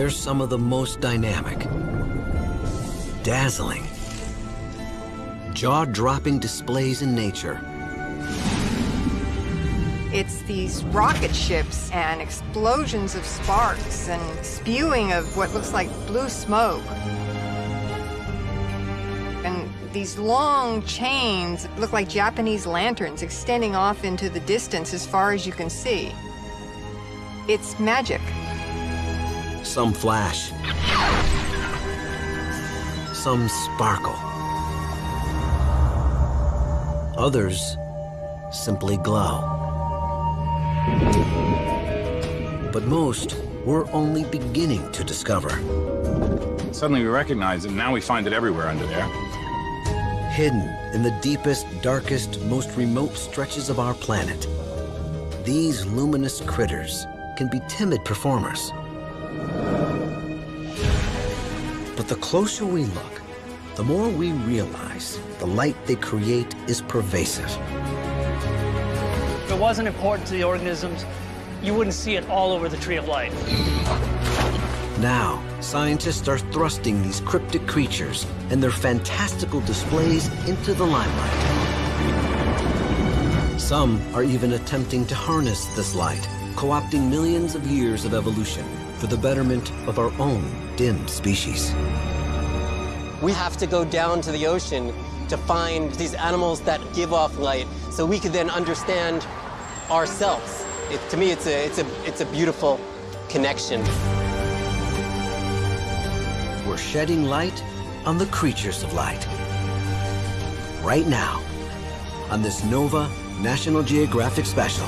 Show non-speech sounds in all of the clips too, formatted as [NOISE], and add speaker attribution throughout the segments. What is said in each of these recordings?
Speaker 1: they're some of the most dynamic, dazzling, jaw-dropping displays in nature.
Speaker 2: It's these rocket ships and explosions of sparks and spewing of what looks like blue smoke. And these long chains look like Japanese lanterns extending off into the distance as far as you can see. It's magic.
Speaker 1: Some flash. Some sparkle. Others simply glow. But most we're only beginning to discover.
Speaker 3: Suddenly we recognize it, and now we find it everywhere under there.
Speaker 1: Hidden in the deepest, darkest, most remote stretches of our planet, these luminous critters can be timid performers. But the closer we look, the more we realize the light they create is pervasive.
Speaker 4: If it wasn't important to the organisms, you wouldn't see it all over the Tree of Life.
Speaker 1: Now, scientists are thrusting these cryptic creatures and their fantastical displays into the limelight. Some are even attempting to harness this light, co-opting millions of years of evolution for the betterment of our own dim species.
Speaker 5: We have to go down to the ocean to find these animals that give off light so we can then understand ourselves. It, to me, it's a, it's, a, it's a beautiful connection.
Speaker 1: We're shedding light on the creatures of light. Right now, on this NOVA National Geographic Special.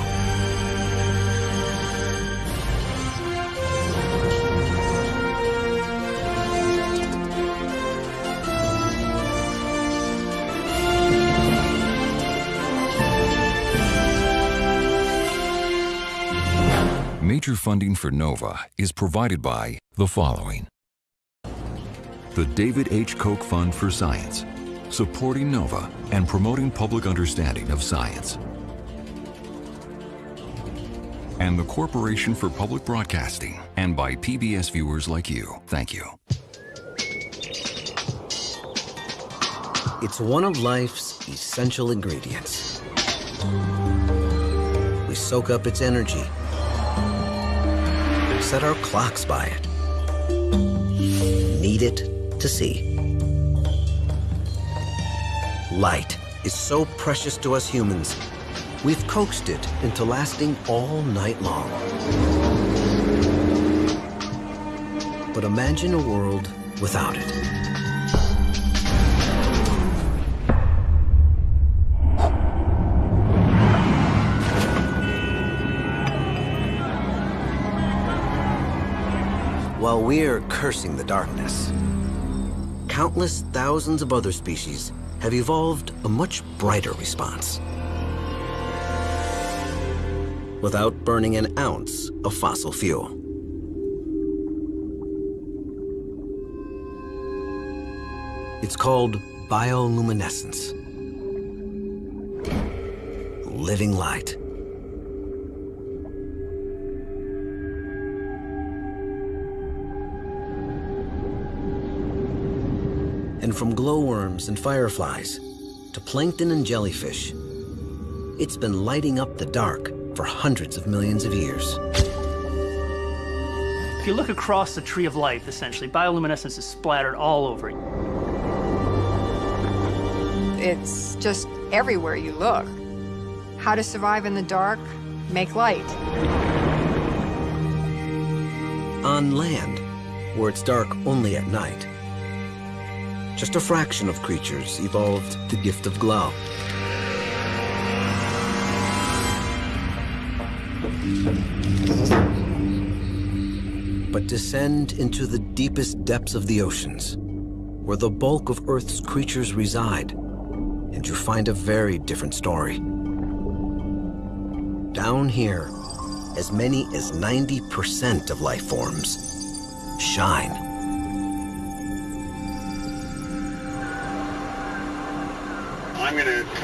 Speaker 6: Major funding for NOVA is provided by the following. The David H. Koch Fund for Science, supporting NOVA and promoting public understanding of science. And the Corporation for Public Broadcasting, and by PBS viewers like you. Thank you.
Speaker 1: It's one of life's essential ingredients. We soak up its energy, set our clocks by it, need it to see. Light is so precious to us humans, we've coaxed it into lasting all night long. But imagine a world without it. While we're cursing the darkness, countless thousands of other species have evolved a much brighter response. Without burning an ounce of fossil fuel. It's called bioluminescence. Living light. And from glowworms and fireflies to plankton and jellyfish, it's been lighting up the dark for hundreds of millions of years.
Speaker 4: If you look across the Tree of Life, essentially, bioluminescence is splattered all over it.
Speaker 2: It's just everywhere you look. How to survive in the dark, make light.
Speaker 1: On land, where it's dark only at night, just a fraction of creatures evolved the gift of glow. But descend into the deepest depths of the oceans, where the bulk of Earth's creatures reside, and you find a very different story. Down here, as many as 90% of life forms shine.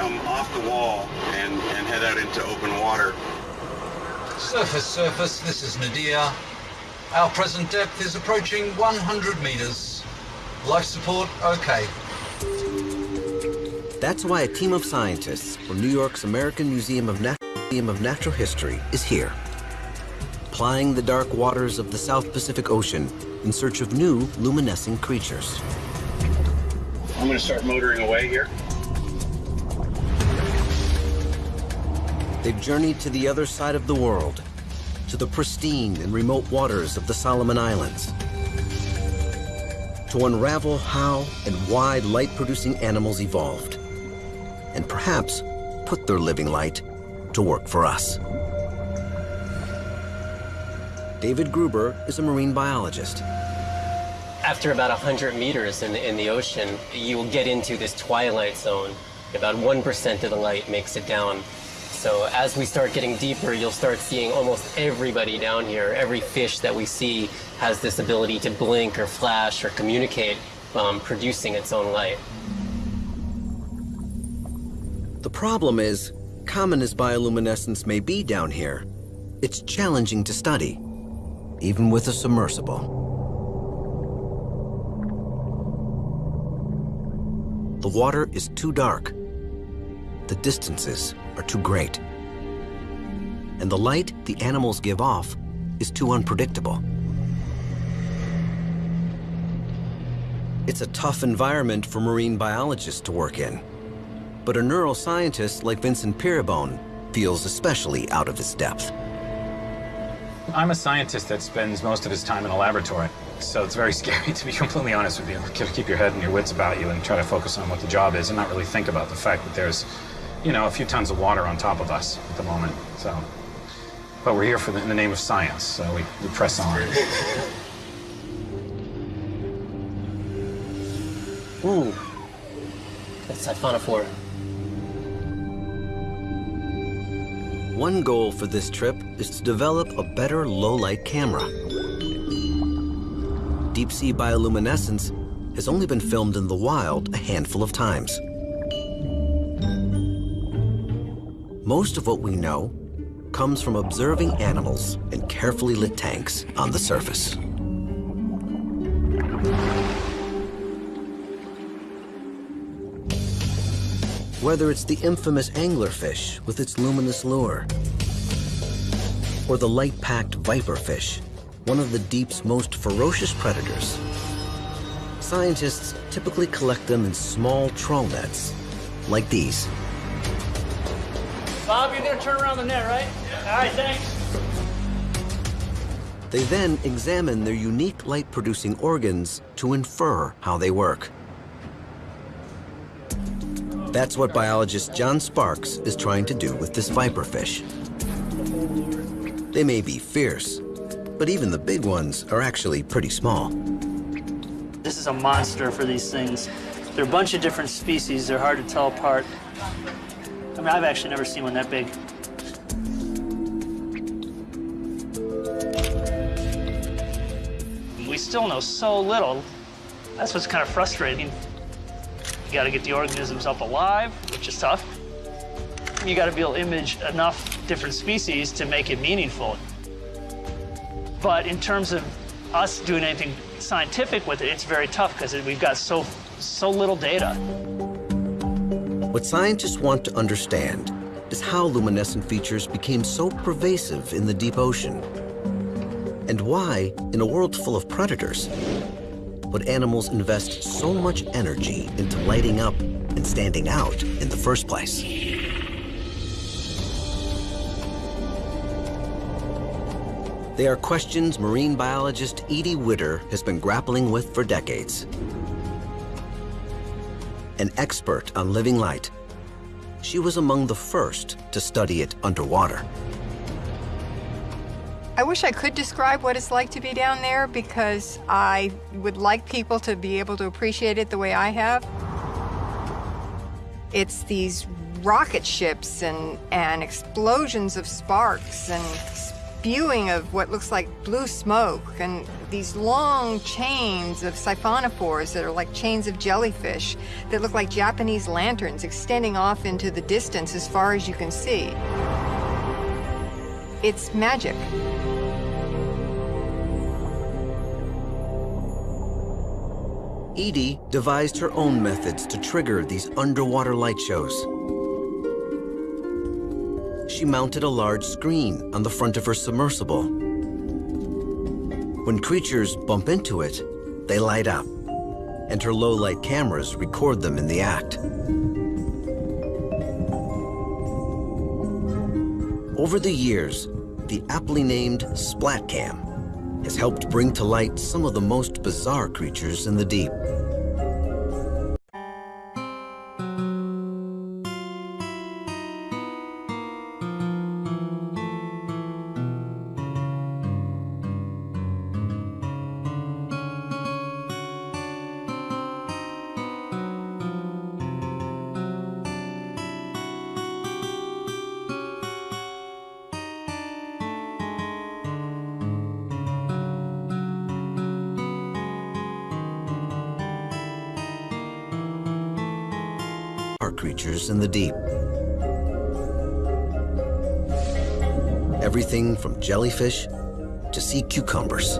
Speaker 7: Come off the wall and, and head out into open water.
Speaker 8: Surface, surface, this is Nadir. Our present depth is approaching 100 meters. Life support, okay.
Speaker 1: That's why a team of scientists from New York's American Museum of, Nat Museum of Natural History is here, plying the dark waters of the South Pacific Ocean in search of new luminescent creatures.
Speaker 7: I'm going to start motoring away here.
Speaker 1: They've journeyed to the other side of the world, to the pristine and remote waters of the Solomon Islands, to unravel how and why light-producing animals evolved, and perhaps put their living light to work for us. David Gruber is a marine biologist.
Speaker 5: After about 100 meters in the, in the ocean, you will get into this twilight zone. About 1% of the light makes it down. So as we start getting deeper, you'll start seeing almost everybody down here. Every fish that we see has this ability to blink or flash or communicate, um, producing its own light.
Speaker 1: The problem is, common as bioluminescence may be down here, it's challenging to study, even with a submersible. The water is too dark. The distances are too great. And the light the animals give off is too unpredictable. It's a tough environment for marine biologists to work in. But a neuroscientist like Vincent Pieribone feels especially out of his depth.
Speaker 3: I'm a scientist that spends most of his time in a laboratory, so it's very [LAUGHS] scary to be completely honest with you. Keep your head and your wits about you and try to focus on what the job is and not really think about the fact that there's, you know, a few tons of water on top of us at the moment. So, but we're here for the, in the name of science, so we, we press on. [LAUGHS]
Speaker 5: Ooh, that's siphonophore.
Speaker 1: One goal for this trip is to develop a better low-light camera. Deep-sea bioluminescence has only been filmed in the wild a handful of times. Most of what we know comes from observing animals in carefully lit tanks on the surface. Whether it's the infamous anglerfish with its luminous lure, or the light-packed viperfish, one of the deep's most ferocious predators, scientists typically collect them in small trawl nets, like these.
Speaker 4: Bob, you're gonna turn around the net, right? All right, thanks.
Speaker 1: They then examine their unique light-producing organs to infer how they work. That's what biologist John Sparks is trying to do with this viperfish. They may be fierce, but even the big ones are actually pretty small.
Speaker 4: This is a monster for these things. They're a bunch of different species. They're hard to tell apart. I mean, I've actually never seen one that big. We still know so little. That's what's kind of frustrating. You got to get the organisms up alive, which is tough. You got to be able to image enough different species to make it meaningful. But in terms of us doing anything scientific with it, it's very tough because we've got so, so little data.
Speaker 1: What scientists want to understand is how luminescent features became so pervasive in the deep ocean. And why, in a world full of predators, would animals invest so much energy into lighting up and standing out in the first place? They are questions marine biologist Edie Widder has been grappling with for decades. An expert on living light, she was among the first to study it underwater.
Speaker 2: I wish I could describe what it's like to be down there because I would like people to be able to appreciate it the way I have. It's these rocket ships and, and explosions of sparks and spewing of what looks like blue smoke and these long chains of siphonophores that are like chains of jellyfish that look like Japanese lanterns extending off into the distance as far as you can see. It's magic.
Speaker 1: Edie devised her own methods to trigger these underwater light shows. She mounted a large screen on the front of her submersible when creatures bump into it, they light up, and her low-light cameras record them in the act. Over the years, the aptly named SplatCam has helped bring to light some of the most bizarre creatures in the deep. Creatures in the deep. Everything from jellyfish to sea cucumbers.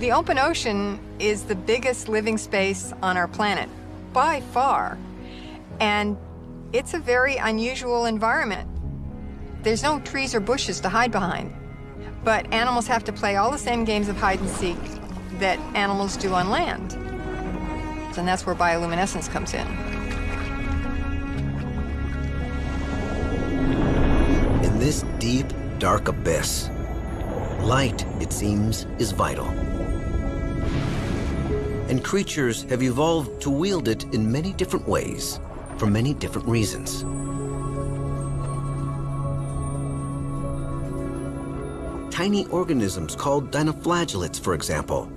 Speaker 2: The open ocean is the biggest living space on our planet, by far. And it's a very unusual environment. There's no trees or bushes to hide behind. But animals have to play all the same games of hide and seek that animals do on land. And that's where bioluminescence comes in.
Speaker 1: In this deep, dark abyss, light, it seems, is vital. And creatures have evolved to wield it in many different ways for many different reasons. Tiny organisms called dinoflagellates, for example,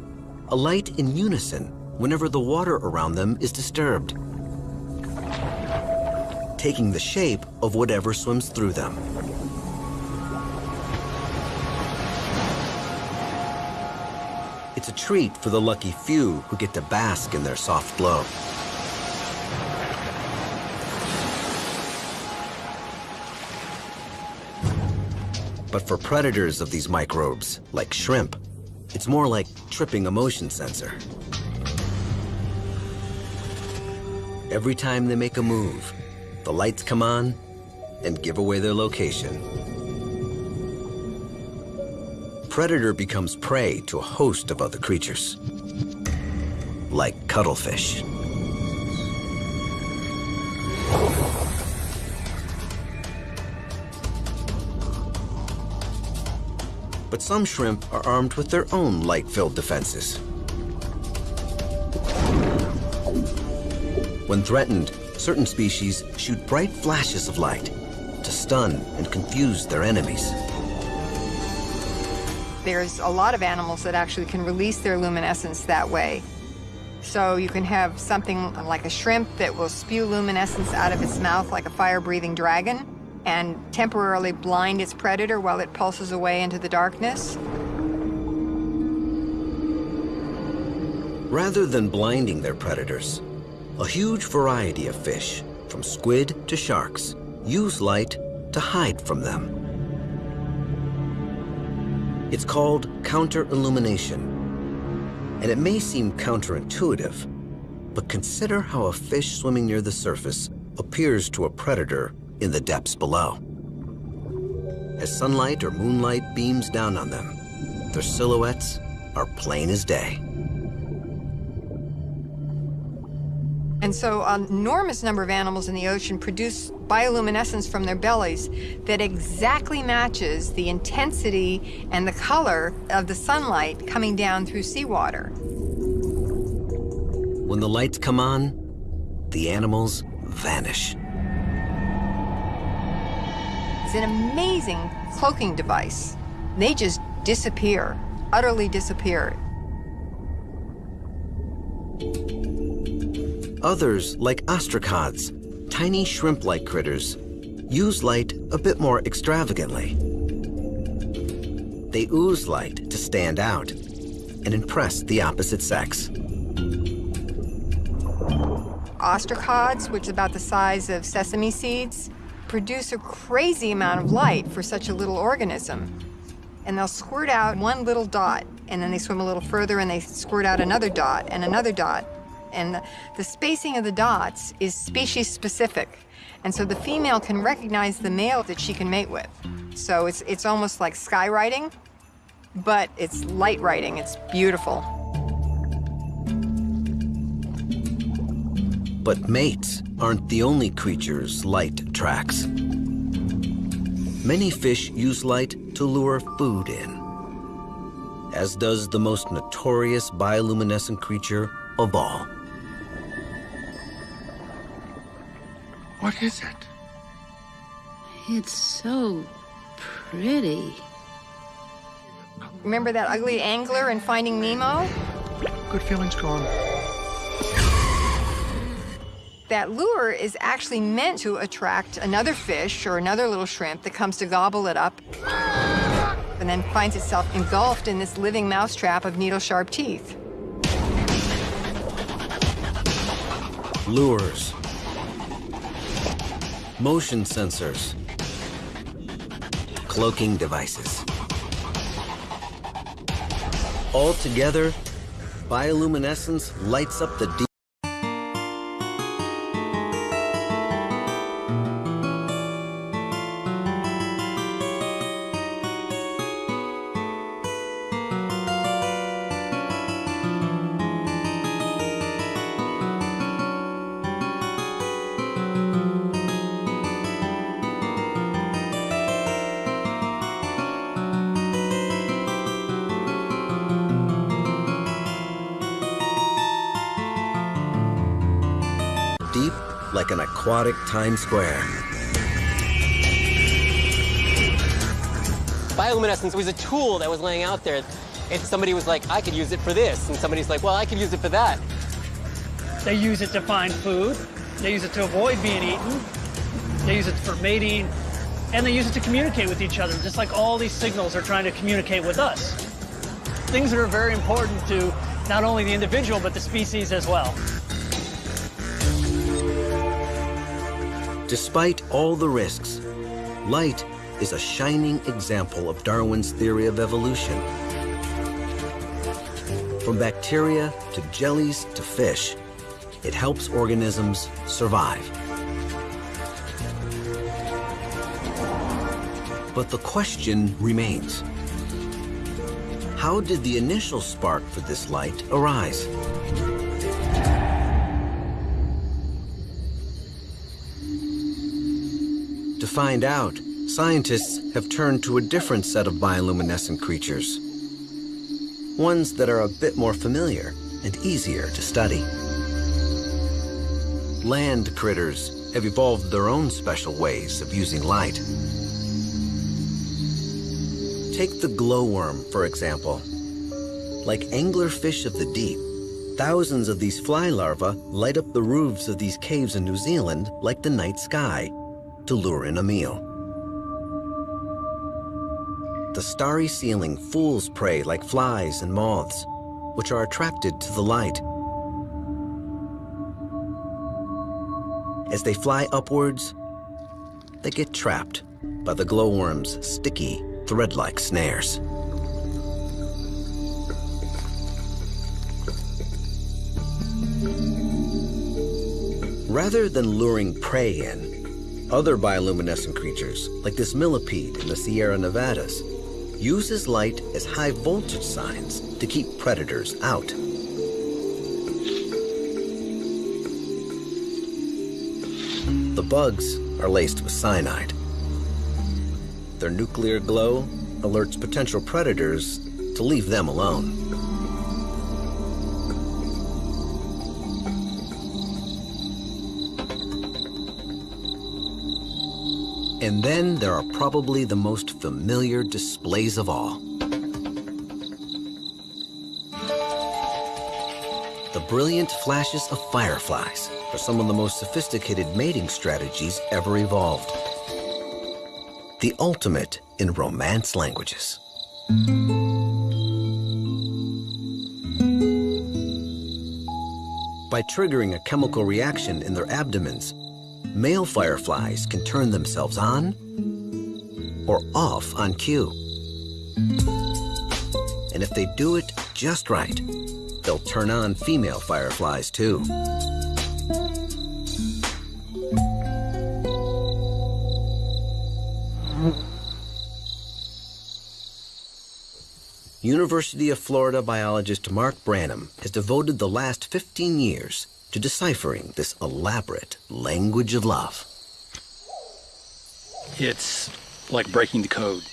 Speaker 1: alight in unison whenever the water around them is disturbed, taking the shape of whatever swims through them. It's a treat for the lucky few who get to bask in their soft glow. But for predators of these microbes, like shrimp, it's more like tripping a motion sensor. Every time they make a move, the lights come on and give away their location. Predator becomes prey to a host of other creatures, like cuttlefish. But some shrimp are armed with their own light-filled defenses. When threatened, certain species shoot bright flashes of light to stun and confuse their enemies.
Speaker 2: There's a lot of animals that actually can release their luminescence that way. So you can have something like a shrimp that will spew luminescence out of its mouth like a fire-breathing dragon and temporarily blind its predator while it pulses away into the darkness?
Speaker 1: Rather than blinding their predators, a huge variety of fish, from squid to sharks, use light to hide from them. It's called counter-illumination, and it may seem counterintuitive, but consider how a fish swimming near the surface appears to a predator in the depths below. As sunlight or moonlight beams down on them, their silhouettes are plain as day.
Speaker 2: And so an enormous number of animals in the ocean produce bioluminescence from their bellies that exactly matches the intensity and the color of the sunlight coming down through seawater.
Speaker 1: When the lights come on, the animals vanish.
Speaker 2: An amazing cloaking device. They just disappear, utterly disappear.
Speaker 1: Others, like ostracods, tiny shrimp-like critters, use light a bit more extravagantly. They ooze light to stand out and impress the opposite sex.
Speaker 2: ostracods, which is about the size of sesame seeds, produce a crazy amount of light for such a little organism. And they'll squirt out one little dot, and then they swim a little further and they squirt out another dot and another dot. And the, spacing of the dots is species specific. And so the female can recognize the male that she can mate with. So it's, it's almost like skywriting, but it's light writing. It's beautiful.
Speaker 1: But mates aren't the only creatures light tracks. Many fish use light to lure food in, as does the most notorious bioluminescent creature of all.
Speaker 9: What is it?
Speaker 10: It's so pretty.
Speaker 2: Remember that ugly angler in Finding Nemo?
Speaker 9: Good feelings gone.
Speaker 2: That lure is actually meant to attract another fish or another little shrimp that comes to gobble it up and then finds itself engulfed in this living mousetrap of needle-sharp teeth.
Speaker 1: Lures, motion sensors, cloaking devices. Altogether, bioluminescence lights up the deep. Aquatic Times Square.
Speaker 5: Bioluminescence was a tool that was laying out there. If somebody was like, I could use it for this, and somebody's like, well, I could use it for that.
Speaker 4: They use it to find food. They use it to avoid being eaten. They use it for mating. And they use it to communicate with each other, just like all these signals are trying to communicate with us. Things that are very important to not only the individual, but the species as well.
Speaker 1: Despite all the risks, light is a shining example of Darwin's theory of evolution. From bacteria to jellies to fish, it helps organisms survive. But the question remains. How did the initial spark for this light arise? Find out, scientists have turned to a different set of bioluminescent creatures. Ones that are a bit more familiar and easier to study. Land critters have evolved their own special ways of using light. Take the glowworm, for example. Like anglerfish of the deep, thousands of these fly larvae light up the roofs of these caves in New Zealand like the night sky to lure in a meal. The starry ceiling fools prey like flies and moths, which are attracted to the light. As they fly upwards, they get trapped by the glowworm's sticky, thread-like snares. Rather than luring prey in, other bioluminescent creatures, like this millipede in the Sierra Nevadas, uses light as high voltage signs to keep predators out. The bugs are laced with cyanide. Their nuclear glow alerts potential predators to leave them alone. And then there are probably the most familiar displays of all. The brilliant flashes of fireflies are some of the most sophisticated mating strategies ever evolved. The ultimate in romance languages. By triggering a chemical reaction in their abdomens, male fireflies can turn themselves on or off on cue. And if they do it just right, they'll turn on female fireflies too. University of Florida biologist Mark Branham has devoted the last 15 years to deciphering this elaborate language of love.
Speaker 11: It's like breaking the code.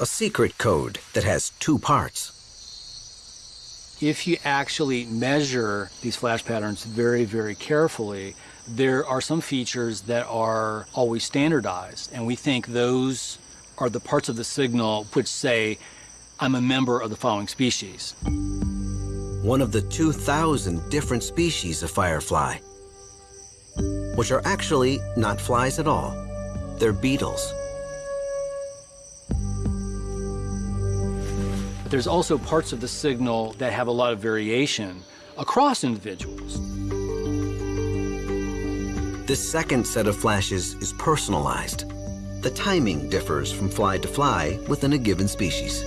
Speaker 1: A secret code that has two parts.
Speaker 11: If you actually measure these flash patterns very, very carefully, there are some features that are always standardized, and we think those are the parts of the signal which say I'm a member of the following species.
Speaker 1: One of the 2,000 different species of firefly, which are actually not flies at all. They're beetles.
Speaker 11: But there's also parts of the signal that have a lot of variation across individuals.
Speaker 1: This second set of flashes is personalized. The timing differs from fly to fly within a given species.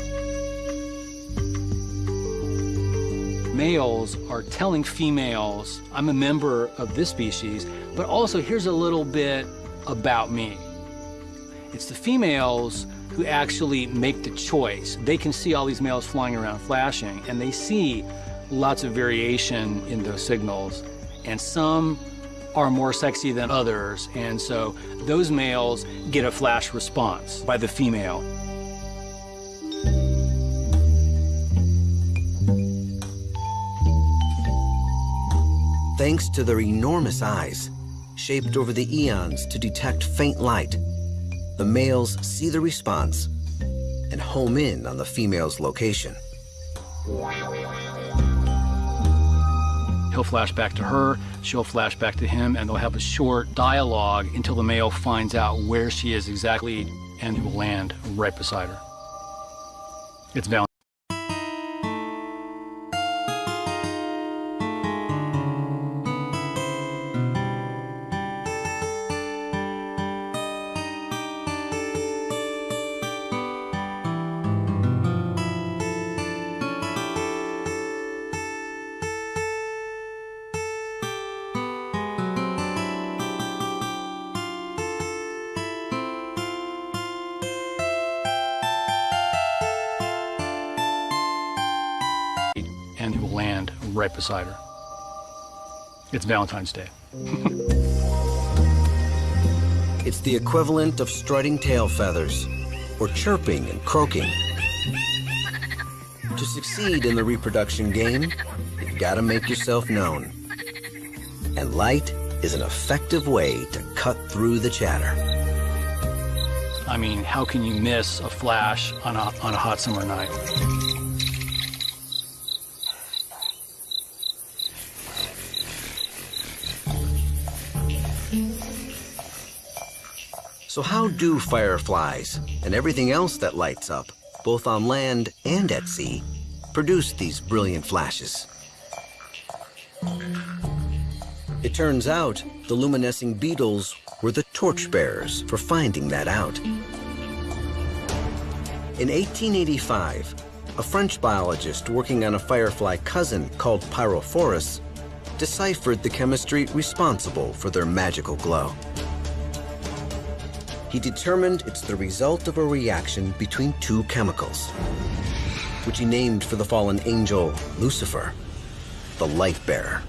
Speaker 11: Males are telling females, I'm a member of this species, but also here's a little bit about me. It's the females who actually make the choice. They can see all these males flying around flashing, and they see lots of variation in those signals. And some are more sexy than others, and so those males get a flash response by the female.
Speaker 1: Thanks to their enormous eyes, shaped over the eons to detect faint light, the males see the response and home in on the female's location.
Speaker 11: He'll flash back to her, she'll flash back to him, and they'll have a short dialogue until the male finds out where she is exactly and he will land right beside her. It's Valentine. Beside her. It's Valentine's Day.
Speaker 1: It's the equivalent of strutting tail feathers or chirping and croaking. To succeed in the reproduction game, you've got to make yourself known. And light is an effective way to cut through the chatter.
Speaker 11: I mean, how can you miss a flash on a, on a hot summer night?
Speaker 1: So how do fireflies and everything else that lights up, both on land and at sea, produce these brilliant flashes? It turns out the luminescing beetles were the torchbearers for finding that out. In 1885, a French biologist working on a firefly cousin called Pyrophorus deciphered the chemistry responsible for their magical glow. He determined it's the result of a reaction between two chemicals, which he named for the fallen angel Lucifer, the light bearer.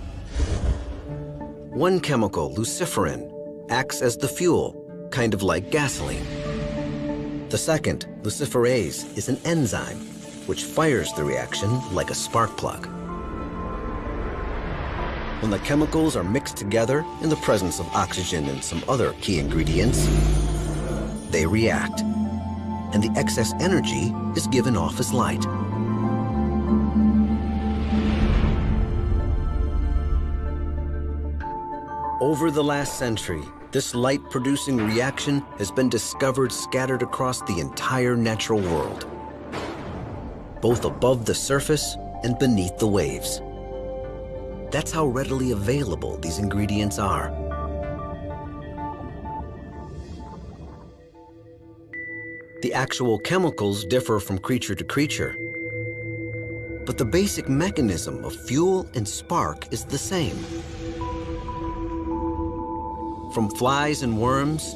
Speaker 1: One chemical, luciferin, acts as the fuel, kind of like gasoline. The second, luciferase, is an enzyme, which fires the reaction like a spark plug. When the chemicals are mixed together in the presence of oxygen and some other key ingredients, they react, and the excess energy is given off as light. Over the last century, this light-producing reaction has been discovered scattered across the entire natural world, both above the surface and beneath the waves. That's how readily available these ingredients are. The actual chemicals differ from creature to creature, but the basic mechanism of fuel and spark is the same. From flies and worms,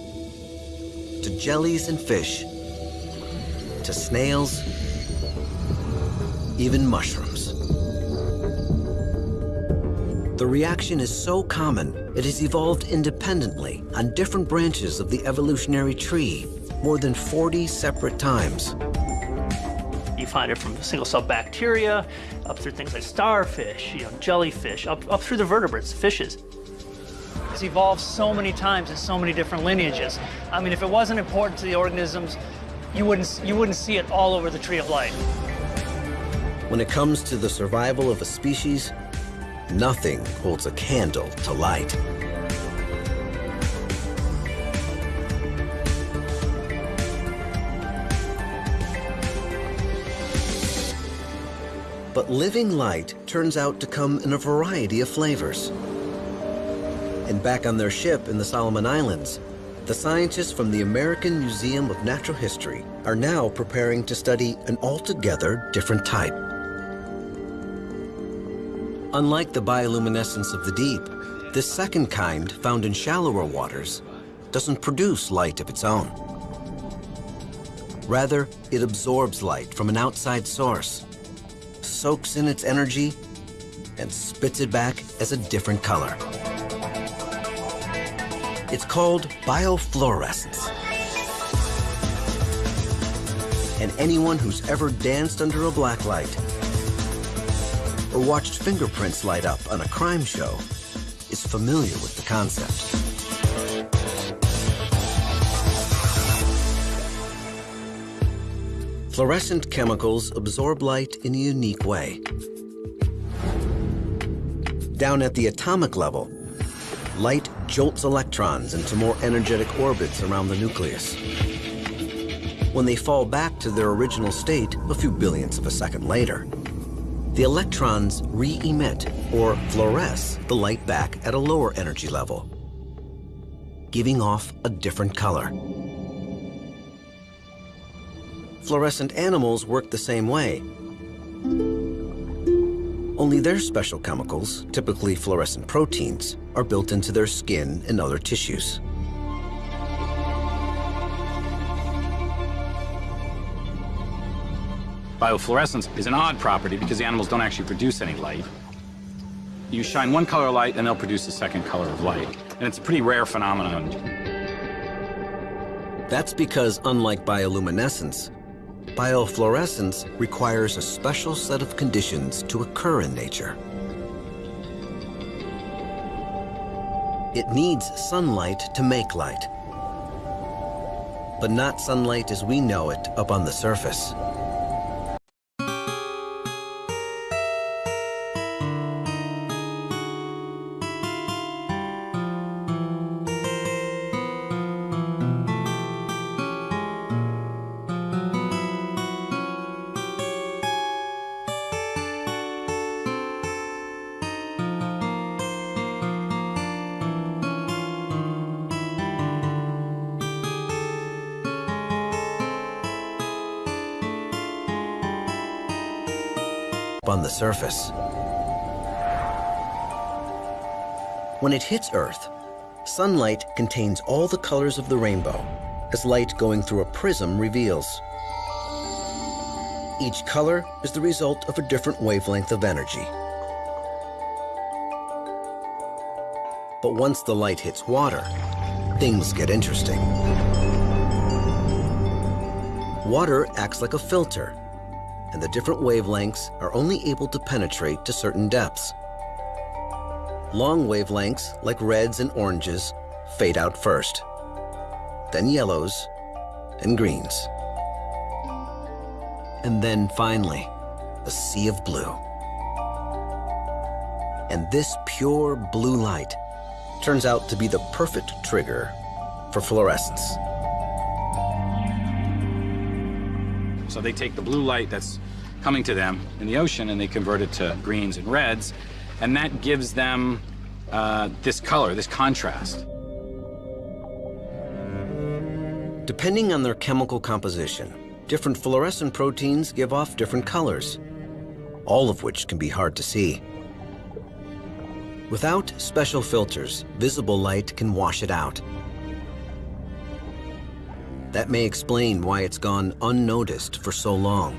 Speaker 1: to jellies and fish, to snails, even mushrooms. The reaction is so common, it has evolved independently on different branches of the evolutionary tree more than 40 separate times.
Speaker 4: You find it from single-cell bacteria, up through things like starfish, you know, jellyfish, up, up through the vertebrates, fishes. It's evolved so many times in so many different lineages. I mean, if it wasn't important to the organisms, you wouldn't, you wouldn't see it all over the tree of life.
Speaker 1: When it comes to the survival of a species, nothing holds a candle to light. But living light turns out to come in a variety of flavors. And back on their ship in the Solomon Islands, the scientists from the American Museum of Natural History are now preparing to study an altogether different type. Unlike the bioluminescence of the deep, this second kind, found in shallower waters, doesn't produce light of its own. Rather, it absorbs light from an outside source, soaks in its energy, and spits it back as a different color. It's called biofluorescence. And anyone who's ever danced under a blacklight or watched fingerprints light up on a crime show is familiar with the concept. Fluorescent chemicals absorb light in a unique way. Down at the atomic level, light jolts electrons into more energetic orbits around the nucleus. When they fall back to their original state a few billionths of a second later, the electrons re-emit or fluoresce the light back at a lower energy level, giving off a different color. Fluorescent animals work the same way. Only their special chemicals, typically fluorescent proteins, are built into their skin and other tissues.
Speaker 3: Biofluorescence is an odd property because the animals don't actually produce any light. You shine one color of light and they'll produce a second color of light. And it's a pretty rare phenomenon.
Speaker 1: That's because unlike bioluminescence, biofluorescence requires a special set of conditions to occur in nature. It needs sunlight to make light, but not sunlight as we know it up on the surface. Surface. When it hits Earth, sunlight contains all the colors of the rainbow, as light going through a prism reveals. Each color is the result of a different wavelength of energy. But once the light hits water, things get interesting. Water acts like a filter and the different wavelengths are only able to penetrate to certain depths. Long wavelengths, like reds and oranges, fade out first, then yellows and greens. And then finally, a sea of blue. And this pure blue light turns out to be the perfect trigger for fluorescence.
Speaker 3: So they take the blue light that's coming to them in the ocean and they convert it to greens and reds. And that gives them uh, this color, this contrast.
Speaker 1: Depending on their chemical composition, different fluorescent proteins give off different colors, all of which can be hard to see. Without special filters, visible light can wash it out. That may explain why it's gone unnoticed for so long.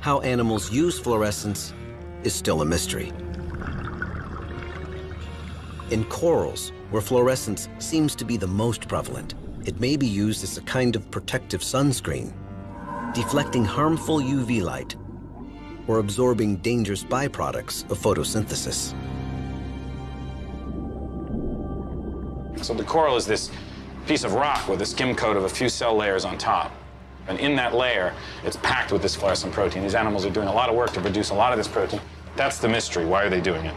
Speaker 1: How animals use fluorescence is still a mystery. In corals, where fluorescence seems to be the most prevalent, it may be used as a kind of protective sunscreen, deflecting harmful UV light or absorbing dangerous byproducts of photosynthesis.
Speaker 3: So the coral is this piece of rock with a skim coat of a few cell layers on top. And in that layer, it's packed with this fluorescent protein. These animals are doing a lot of work to produce a lot of this protein. That's the mystery. Why are they doing it?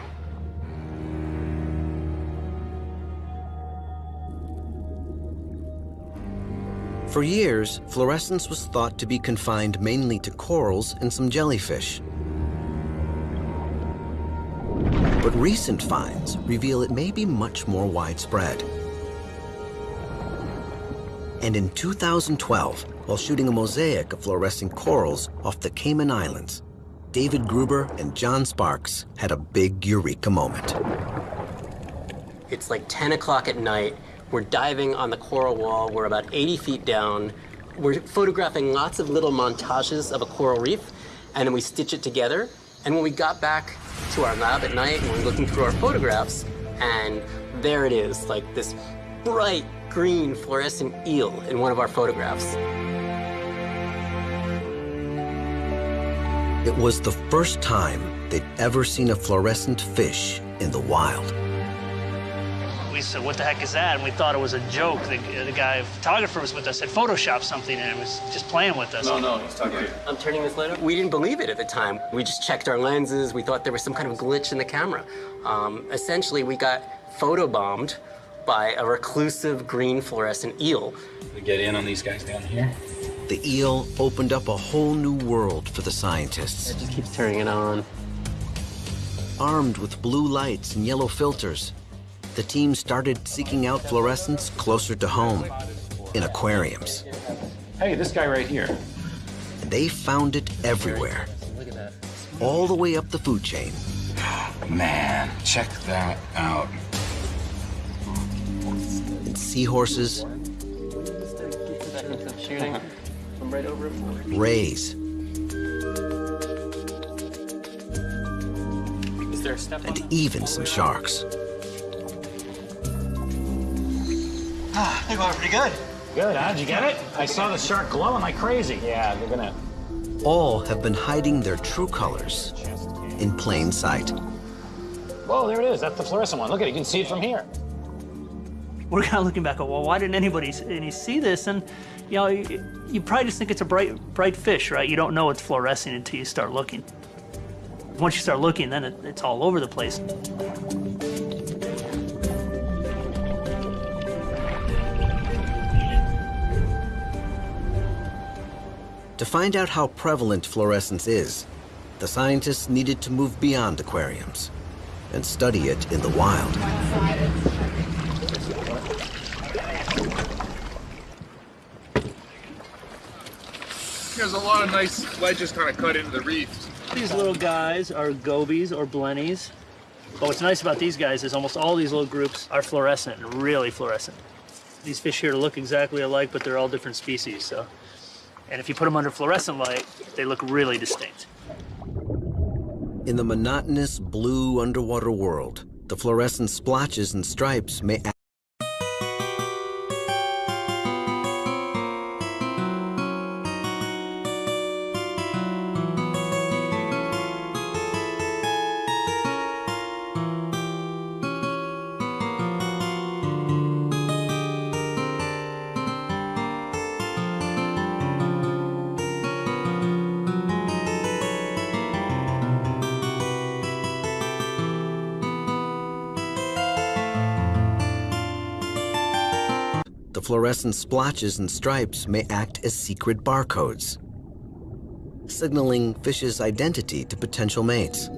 Speaker 1: For years, fluorescence was thought to be confined mainly to corals and some jellyfish. But recent finds reveal it may be much more widespread. And in 2012, while shooting a mosaic of fluorescent corals off the Cayman Islands, David Gruber and John Sparks had a big eureka moment.
Speaker 5: It's like 10 o'clock at night. We're diving on the coral wall. We're about 80 feet down. We're photographing lots of little montages of a coral reef, and then we stitch it together. And when we got back to our lab at night and we're looking through our photographs, and there it is, like this bright green fluorescent eel in one of our photographs.
Speaker 1: It was the first time they'd ever seen a fluorescent fish in the wild.
Speaker 4: We said, what the heck is that? And we thought it was a joke. The, the guy, photographer was with us, had photoshopped something and it was just playing with us.
Speaker 5: No, no, he's talking. I'm turning this light up. We didn't believe it at the time. We just checked our lenses. We thought there was some kind of glitch in the camera. Um, essentially, we got photobombed by a reclusive green fluorescent eel.
Speaker 3: We get in on these guys down here.
Speaker 1: The eel opened up a whole new world for the scientists.
Speaker 5: It just keeps turning it on.
Speaker 1: Armed with blue lights and yellow filters, the team started seeking out fluorescence closer to home, in aquariums.
Speaker 3: Hey, this guy right here.
Speaker 1: And they found it everywhere, all the way up the food chain.
Speaker 3: Man, check that out.
Speaker 1: In seahorses,
Speaker 5: Shooting from right over it.
Speaker 1: rays,
Speaker 5: Is there a step on
Speaker 1: and even some sharks.
Speaker 12: Ah, they're going pretty good.
Speaker 3: Good, huh? Did you get it? I saw the shark glowing like crazy. Yeah, they're gonna.
Speaker 1: All have been hiding their true colors in plain sight.
Speaker 3: Whoa, there it is. That's the fluorescent one. Look at it. You can see it from here.
Speaker 4: We're kind of looking back at, well, why didn't anybody any see this? And, you know, you, you probably just think it's a bright, bright fish, right? You don't know it's fluorescing until you start looking. Once you start looking, then it, it's all over the place.
Speaker 1: To find out how prevalent fluorescence is, the scientists needed to move beyond aquariums and study it in the wild.
Speaker 13: There's a lot of nice ledges kind of cut into the reef.
Speaker 4: These little guys are gobies or blennies. But what's nice about these guys is almost all these little groups are fluorescent, really fluorescent. These fish here look exactly alike, but they're all different species, so. And if you put them under fluorescent light, they look really distinct.
Speaker 1: In the monotonous blue underwater world, the fluorescent splotches and stripes may fluorescent splotches and stripes may act as secret barcodes. signaling fish's identity to potential mates.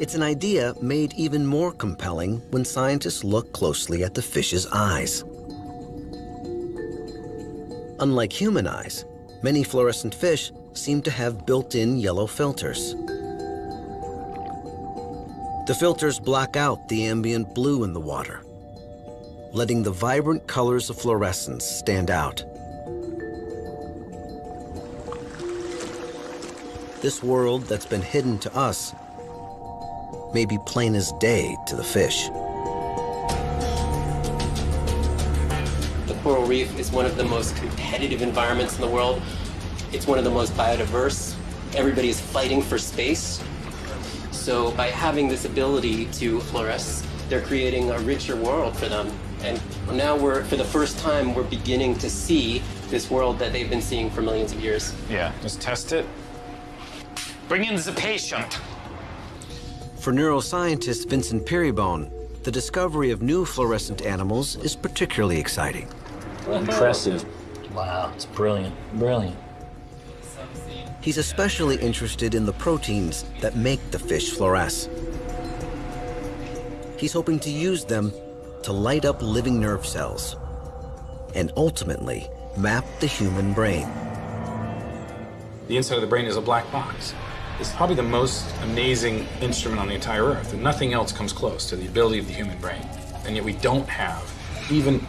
Speaker 1: It's an idea made even more compelling when scientists look closely at the fish's eyes. Unlike human eyes, many fluorescent fish seem to have built-in yellow filters. The filters block out the ambient blue in the water, letting the vibrant colors of fluorescence stand out. This world that's been hidden to us may be plain as day to the fish.
Speaker 5: The coral reef is one of the most competitive environments in the world. It's one of the most biodiverse. Everybody is fighting for space. So by having this ability to fluoresce, they're creating a richer world for them. And now we're, for the first time, we're beginning to see this world that they've been seeing for millions of years.
Speaker 3: Yeah, just test it. Bring in the patient.
Speaker 1: For neuroscientist Vincent Pieribone, the discovery of new fluorescent animals is particularly exciting.
Speaker 14: Impressive. Wow, it's brilliant, brilliant.
Speaker 1: He's especially interested in the proteins that make the fish fluoresce. He's hoping to use them to light up living nerve cells and ultimately map the human brain.
Speaker 3: The inside of the brain is a black box. It's probably the most amazing instrument on the entire earth, and nothing else comes close to the ability of the human brain. And yet we don't have even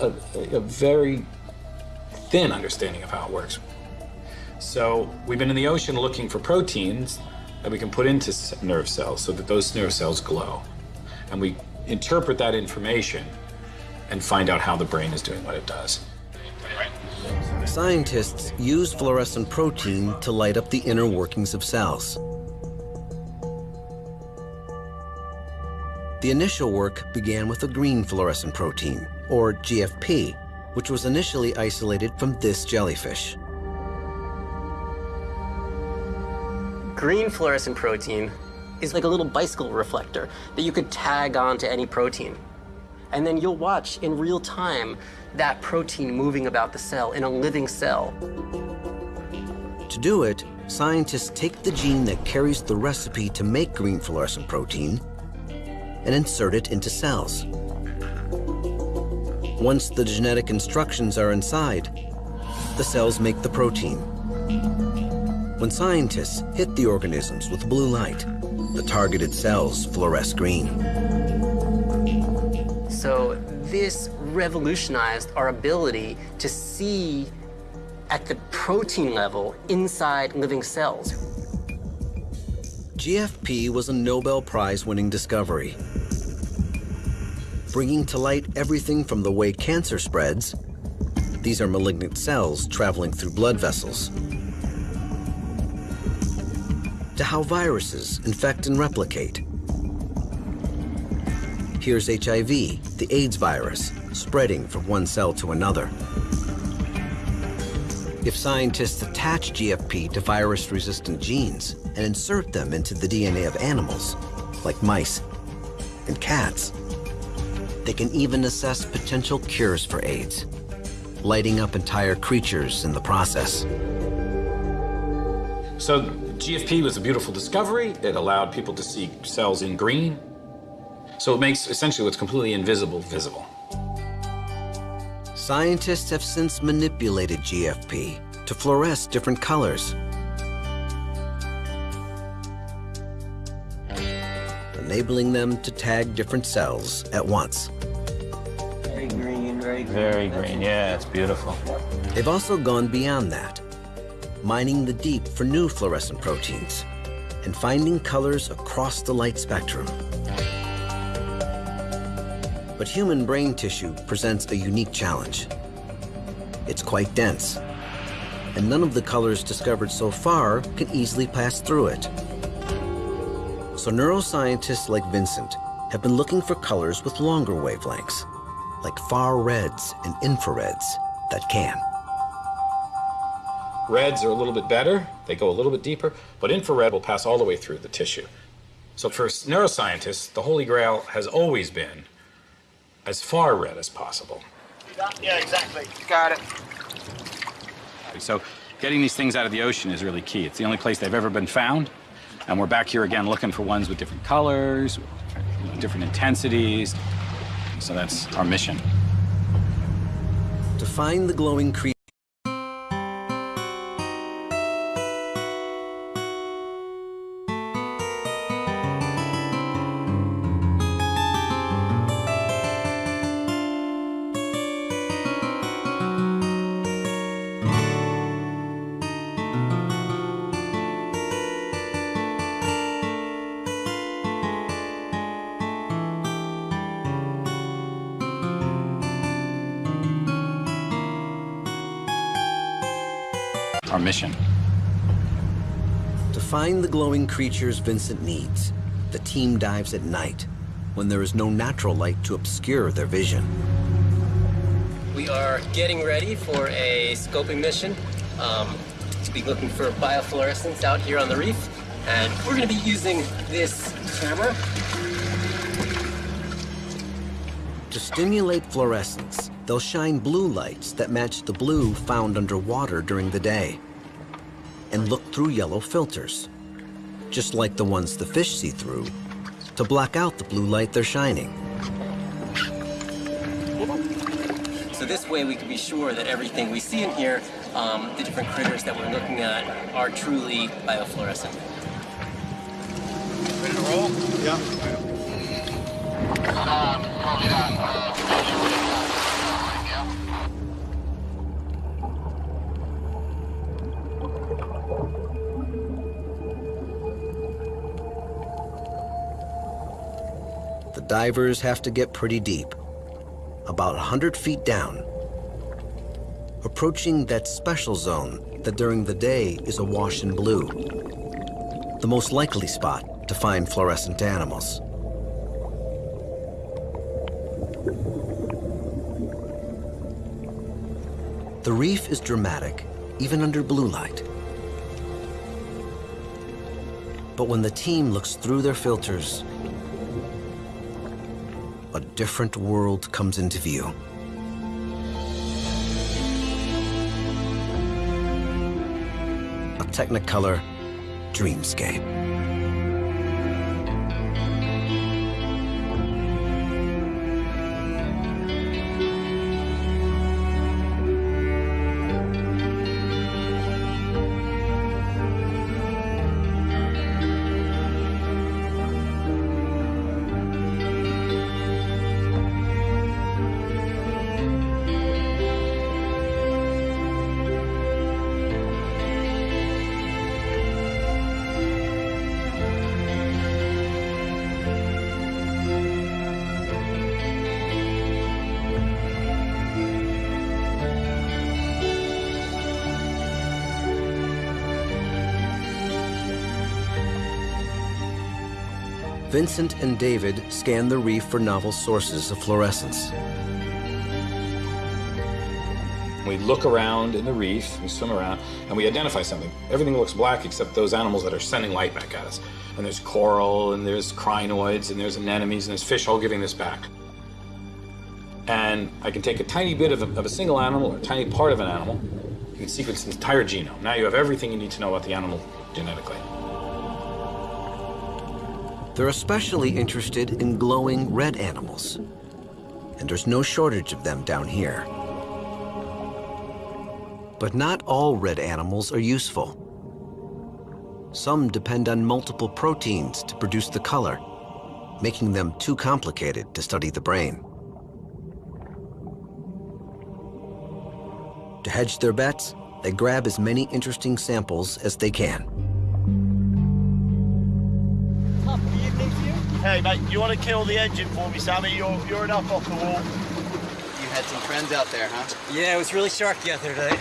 Speaker 3: a, a very thin understanding of how it works. So we've been in the ocean looking for proteins that we can put into nerve cells so that those nerve cells glow. And we interpret that information and find out how the brain is doing what it does.
Speaker 1: Scientists use fluorescent protein to light up the inner workings of cells. The initial work began with a green fluorescent protein, or GFP, which was initially isolated from this jellyfish.
Speaker 5: Green fluorescent protein is like a little bicycle reflector that you could tag onto any protein. And then you'll watch in real time that protein moving about the cell in a living cell.
Speaker 1: To do it, scientists take the gene that carries the recipe to make green fluorescent protein and insert it into cells. Once the genetic instructions are inside, the cells make the protein. When scientists hit the organisms with blue light, the targeted cells fluoresce green.
Speaker 5: So this revolutionized our ability to see at the protein level inside living cells.
Speaker 1: GFP was a Nobel Prize winning discovery, bringing to light everything from the way cancer spreads, these are malignant cells traveling through blood vessels, to how viruses infect and replicate. Here's HIV, the AIDS virus, spreading from one cell to another. If scientists attach GFP to virus-resistant genes and insert them into the DNA of animals, like mice and cats, they can even assess potential cures for AIDS, lighting up entire creatures in the process.
Speaker 3: So GFP was a beautiful discovery. It allowed people to see cells in green. So it makes essentially what's completely invisible visible.
Speaker 1: Scientists have since manipulated GFP to fluoresce different colors. enabling them to tag different cells at once.
Speaker 14: Very green, very green. Very green, yeah, it's beautiful.
Speaker 1: They've also gone beyond that, mining the deep for new fluorescent proteins and finding colors across the light spectrum. But human brain tissue presents a unique challenge. It's quite dense, and none of the colors discovered so far can easily pass through it. So neuroscientists like Vincent have been looking for colors with longer wavelengths, like far reds and infrareds that can.
Speaker 3: Reds are a little bit better. They go a little bit deeper, but infrared will pass all the way through the tissue. So for neuroscientists, the holy grail has always been as far red as possible.
Speaker 12: Yeah, exactly.
Speaker 13: Got it.
Speaker 3: So getting these things out of the ocean is really key. It's the only place they've ever been found. And we're back here again looking for ones with different colors, different intensities. So that's our mission.
Speaker 1: To find the glowing creature. Find the glowing creatures Vincent needs, the team dives at night when there is no natural light to obscure their vision.
Speaker 5: We are getting ready for a scoping mission um, to be looking for biofluorescence out here on the reef. And we're going to be using this camera.
Speaker 1: To stimulate fluorescence, they'll shine blue lights that match the blue found underwater during the day and look through yellow filters, just like the ones the fish see through, to block out the blue light they're shining.
Speaker 5: So this way we can be sure that everything we see in here, um, the different critters that we're looking at, are truly biofluorescent.
Speaker 13: Ready to roll?
Speaker 12: Yeah.
Speaker 1: The divers have to get pretty deep, about 100 feet down, approaching that special zone that during the day is awash in blue, the most likely spot to find fluorescent animals. The reef is dramatic, even under blue light. But when the team looks through their filters, different world comes into view. A Technicolor dreamscape. Vincent and David scan the reef for novel sources of fluorescence.
Speaker 3: We look around in the reef, we swim around, and we identify something. Everything looks black except those animals that are sending light back at us. And there's coral, and there's crinoids, and there's anemones, and there's fish all giving this back. And I can take a tiny bit of a, of a single animal or a tiny part of an animal, you can sequence the entire genome. Now you have everything you need to know about the animal genetically.
Speaker 1: They're especially interested in glowing red animals. And there's no shortage of them down here. But not all red animals are useful. Some depend on multiple proteins to produce the color, making them too complicated to study the brain. To hedge their bets, they grab as many interesting samples as they can.
Speaker 12: Hey, mate, you want to kill the engine for me, Sammy? You're, you're enough off the wall.
Speaker 15: You had some friends out there, huh?
Speaker 5: Yeah, it was really sharky out there today.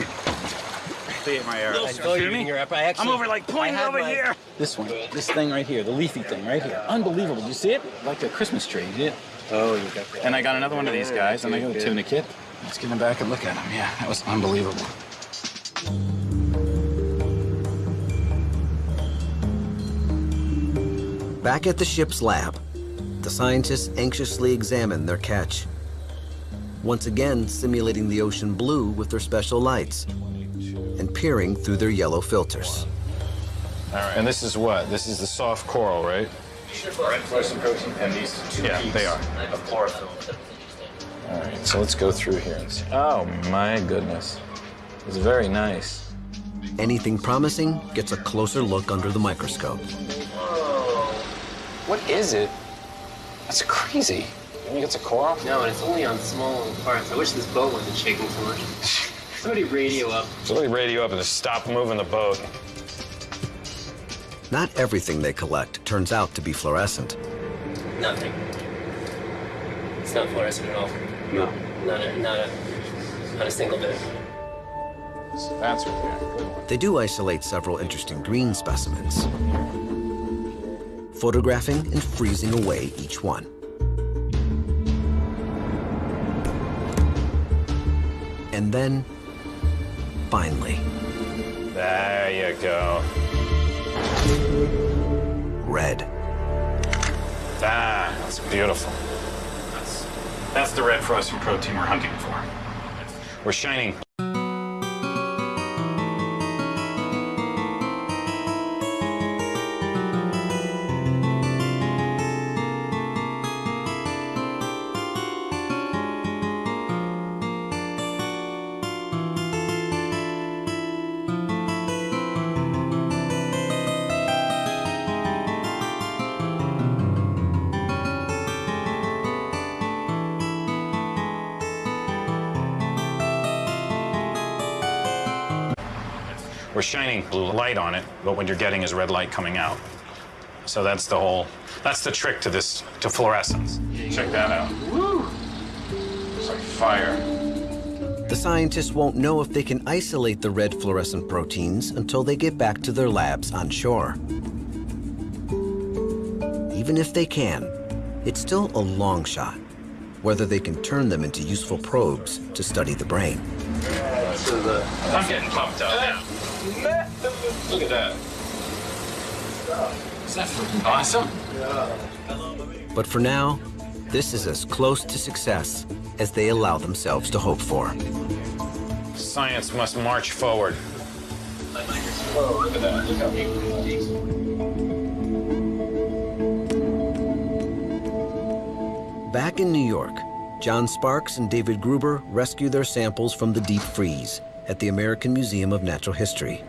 Speaker 3: Be at my arrow.
Speaker 5: I saw you eating your apple. I actually,
Speaker 3: I'm over like point
Speaker 5: I had
Speaker 3: over
Speaker 5: my-
Speaker 3: here. This one, this thing right here, the leafy thing right here. Unbelievable. Did you see it? Like a Christmas tree. You see?
Speaker 5: Oh, you got that.
Speaker 3: And I got another one of these guys, and I got a
Speaker 5: Good.
Speaker 3: tunicate. Let's get him back and look at him. Yeah, that was unbelievable.
Speaker 1: Back at the ship's lab, the scientists anxiously examine their catch. Once again, simulating the ocean blue with their special lights and peering through their yellow filters.
Speaker 3: All right. And this is what? This is the soft coral, right?
Speaker 12: Red fluorescent protein and these two
Speaker 3: Yeah,
Speaker 12: peaks
Speaker 3: they are.
Speaker 12: of chlorophyll.
Speaker 3: All right, so let's go through here and see. Oh my goodness. It's very nice.
Speaker 1: Anything promising gets a closer look under the microscope.
Speaker 3: What is it? That's crazy. You think it's a coral?
Speaker 5: No, and it's only on small parts. I wish this boat wasn't shaking so much. [LAUGHS] Somebody radio up.
Speaker 3: Somebody radio up and just stop moving the boat.
Speaker 1: Not everything they collect turns out to be fluorescent.
Speaker 5: Nothing. It's not fluorescent at all.
Speaker 3: No.
Speaker 5: Not a, not a, not a single bit.
Speaker 3: That's right there.
Speaker 1: They do isolate several interesting green specimens, photographing and freezing away each one. And then, finally,
Speaker 3: There you go.
Speaker 1: red.
Speaker 3: Ah, that's beautiful. That's, that's the red frozen protein we're hunting for. We're shining. Blue light on it, but what you're getting is red light coming out. So that's the whole, that's the trick to this, to fluorescence. Check that out. It's like fire.
Speaker 1: The scientists won't know if they can isolate the red fluorescent proteins until they get back to their labs on shore. Even if they can, it's still a long shot, whether they can turn them into useful probes to study the brain.
Speaker 3: I'm getting pumped up now. Look at that. Is that freaking awesome?
Speaker 1: But for now, this is as close to success as they allow themselves to hope for.
Speaker 3: Science must march forward.
Speaker 12: Look at that. Look how big
Speaker 1: Back in New York, John Sparks and David Gruber rescue their samples from the deep freeze at the American Museum of Natural History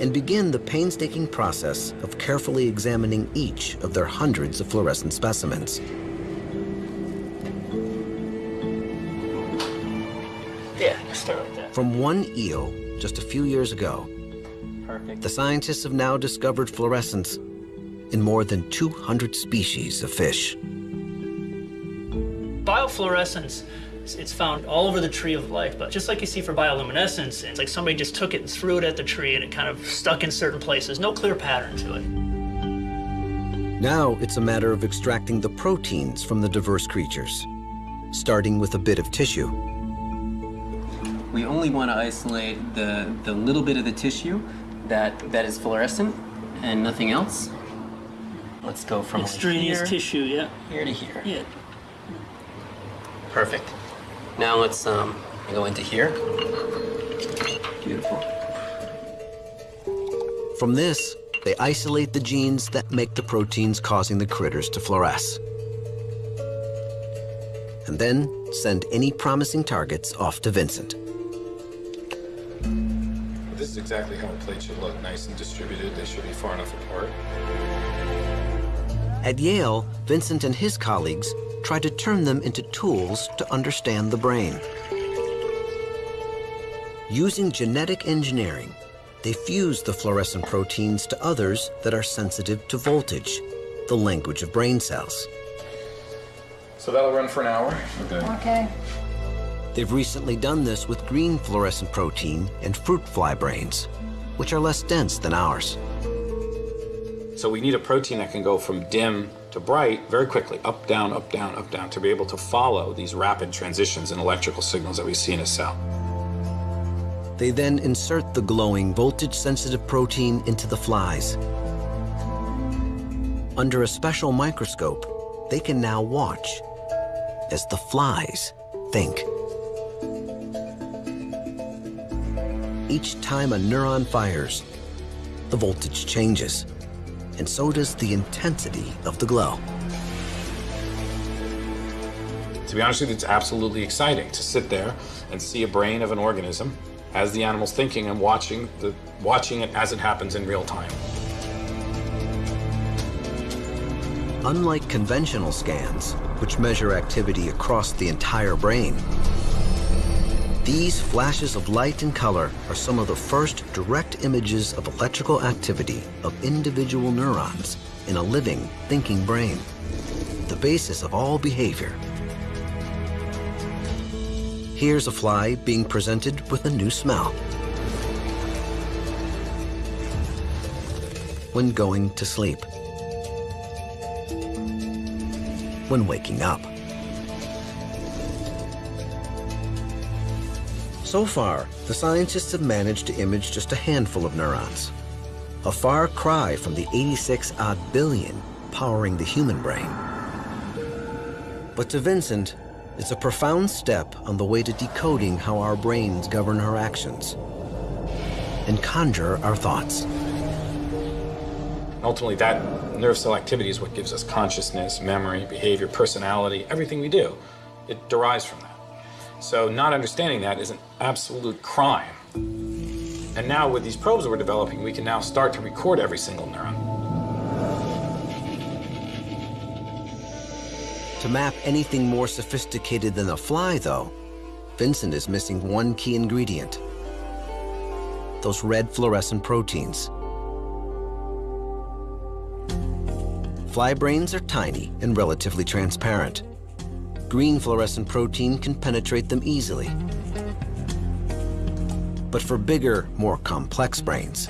Speaker 1: and begin the painstaking process of carefully examining each of their hundreds of fluorescent specimens.
Speaker 5: Yeah, start with that.
Speaker 1: From one eel just a few years ago,
Speaker 5: Perfect.
Speaker 1: the scientists have now discovered fluorescence in more than 200 species of fish.
Speaker 4: Biofluorescence, it's- it's found all over the tree of life, but just like you see for bioluminescence, it's like somebody just took it and threw it at the tree and it kind of stuck in certain places. No clear pattern to it.
Speaker 1: Now it's a matter of extracting the proteins from the diverse creatures, starting with a bit of tissue.
Speaker 5: We only want to isolate the, the little bit of the tissue that, that is fluorescent and nothing else. Let's go from
Speaker 4: Extraneous
Speaker 5: here,
Speaker 4: tissue, yeah.
Speaker 5: here to here.
Speaker 4: Yeah.
Speaker 5: Perfect. Now let's um, go into here. Beautiful.
Speaker 1: From this, they isolate the genes that make the proteins causing the critters to fluoresce. And then send any promising targets off to Vincent.
Speaker 3: This is exactly how a plate should look, nice and distributed. They should be far enough apart.
Speaker 1: At Yale, Vincent and his colleagues try to turn them into tools to understand the brain. Using genetic engineering, they fuse the fluorescent proteins to others that are sensitive to voltage, the language of brain cells.
Speaker 3: So that'll run for an hour. Okay.
Speaker 2: Okay.
Speaker 1: They've recently done this with green fluorescent protein and fruit fly brains, which are less dense than ours.
Speaker 3: So we need a protein that can go from dim to bright very quickly, up, down, up, down, up, down, to be able to follow these rapid transitions in electrical signals that we see in a cell.
Speaker 1: They then insert the glowing voltage-sensitive protein into the flies Under a special microscope, they can now watch as the flies think. Each time a neuron fires, the voltage changes, and so does the intensity of the glow.
Speaker 3: To be honest with you, it's absolutely exciting to sit there and see a brain of an organism as the animal's thinking and watching, the, watching it as it happens in real time.
Speaker 1: Unlike conventional scans, which measure activity across the entire brain, these flashes of light and color are some of the first direct images of electrical activity of individual neurons in a living, thinking brain, the basis of all behavior. Here's a fly being presented with a new smell. When going to sleep. When waking up. So far, the scientists have managed to image just a handful of neurons. A far cry from the 86 odd billion powering the human brain. But to Vincent, it's a profound step on the way to decoding how our brains govern our actions and conjure our thoughts.
Speaker 3: Ultimately, that nerve cell activity is what gives us consciousness, memory, behavior, personality, everything we do. It derives from that. So not understanding that is an absolute crime. And now with these probes we're developing, we can now start to record every single neuron.
Speaker 1: To map anything more sophisticated than a fly, though, Vincent is missing one key ingredient. Those red fluorescent proteins. Fly brains are tiny and relatively transparent. Green fluorescent protein can penetrate them easily. But for bigger, more complex brains,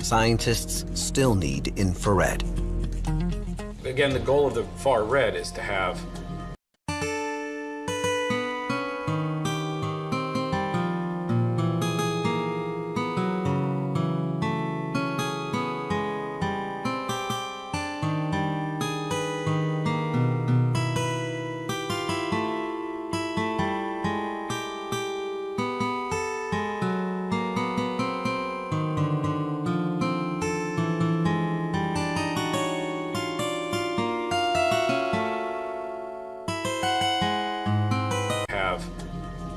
Speaker 1: scientists still need infrared.
Speaker 3: Again, the goal of the far red is to have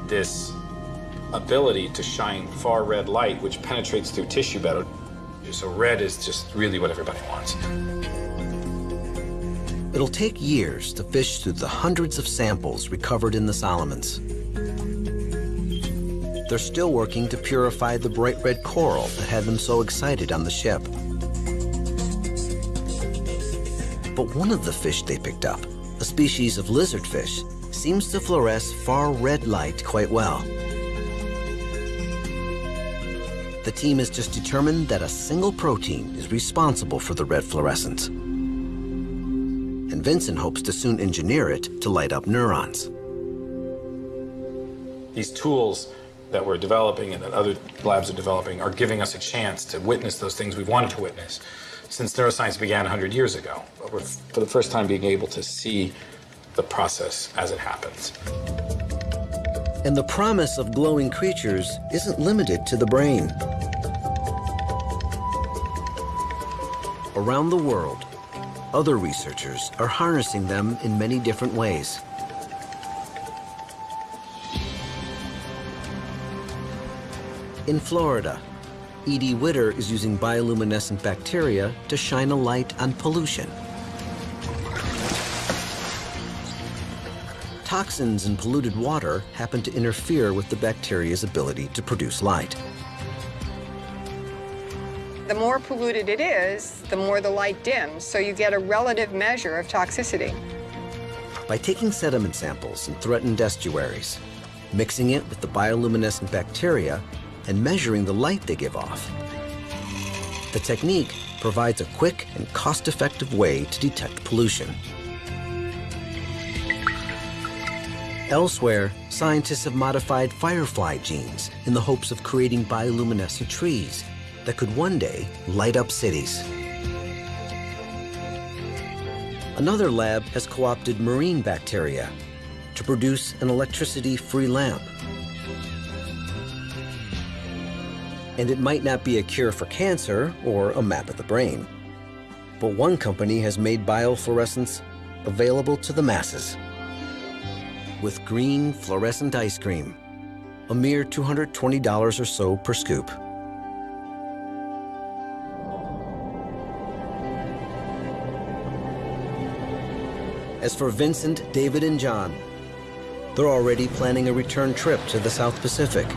Speaker 3: this ability to shine far red light, which penetrates through tissue better. So red is just really what everybody wants.
Speaker 1: It'll take years to fish through the hundreds of samples recovered in the Solomons. They're still working to purify the bright red coral that had them so excited on the ship. But one of the fish they picked up, a species of lizardfish, seems to fluoresce far red light quite well. The team has just determined that a single protein is responsible for the red fluorescence. And Vincent hopes to soon engineer it to light up neurons.
Speaker 3: These tools that we're developing and that other labs are developing are giving us a chance to witness those things we've wanted to witness since neuroscience began 100 years ago. But we're, for the first time, being able to see the process as it happens.
Speaker 1: And the promise of glowing creatures isn't limited to the brain. Around the world, other researchers are harnessing them in many different ways. In Florida, Edie Widder is using bioluminescent bacteria to shine a light on pollution. Toxins in polluted water happen to interfere with the bacteria's ability to produce light.
Speaker 2: The more polluted it is, the more the light dims, so you get a relative measure of toxicity.
Speaker 1: By taking sediment samples in threatened estuaries, mixing it with the bioluminescent bacteria, and measuring the light they give off, the technique provides a quick and cost-effective way to detect pollution. Elsewhere, scientists have modified firefly genes in the hopes of creating bioluminescent trees that could one day light up cities. Another lab has co-opted marine bacteria to produce an electricity-free lamp. And it might not be a cure for cancer or a map of the brain. But one company has made biofluorescence available to the masses with green fluorescent ice cream, a mere $220 or so per scoop. As for Vincent, David, and John, they're already planning a return trip to the South Pacific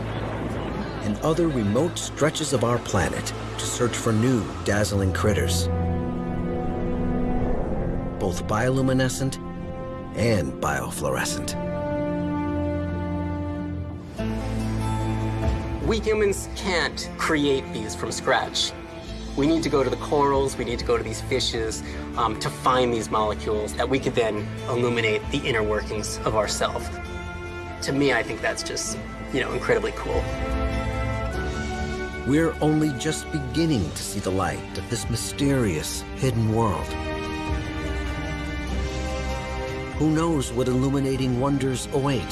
Speaker 1: and other remote stretches of our planet to search for new dazzling critters, both bioluminescent and biofluorescent.
Speaker 5: We humans can't create these from scratch. We need to go to the corals, we need to go to these fishes um, to find these molecules that we could then illuminate the inner workings of ourself. To me, I think that's just, you know, incredibly cool.
Speaker 1: We're only just beginning to see the light of this mysterious, hidden world. Who knows what illuminating wonders await?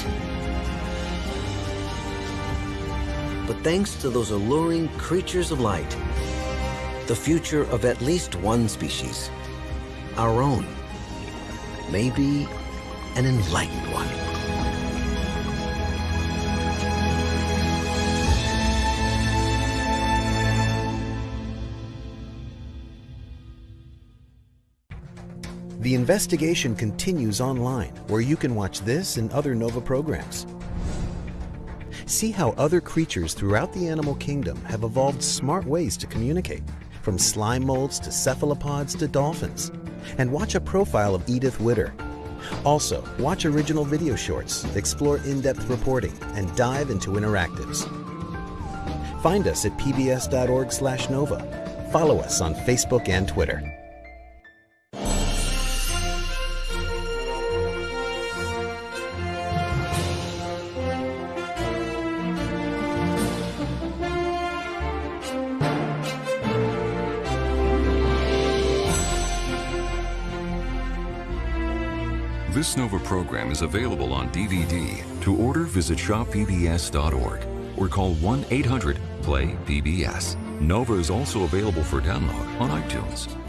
Speaker 1: Thanks to those alluring creatures of light, the future of at least one species, our own, may be an enlightened one.
Speaker 16: The investigation continues online, where you can watch this and other NOVA programs. See how other creatures throughout the animal kingdom have evolved smart ways to communicate, from slime molds to cephalopods to dolphins. And watch a profile of Edith Widder. Also, watch original video shorts, explore in-depth reporting, and dive into interactives. Find us at pbs.org/nova. Follow us on Facebook and Twitter.
Speaker 6: Available on DVD. To order, visit shoppbs.org or call 1 800 PLAY PBS. NOVA is also available for download on iTunes.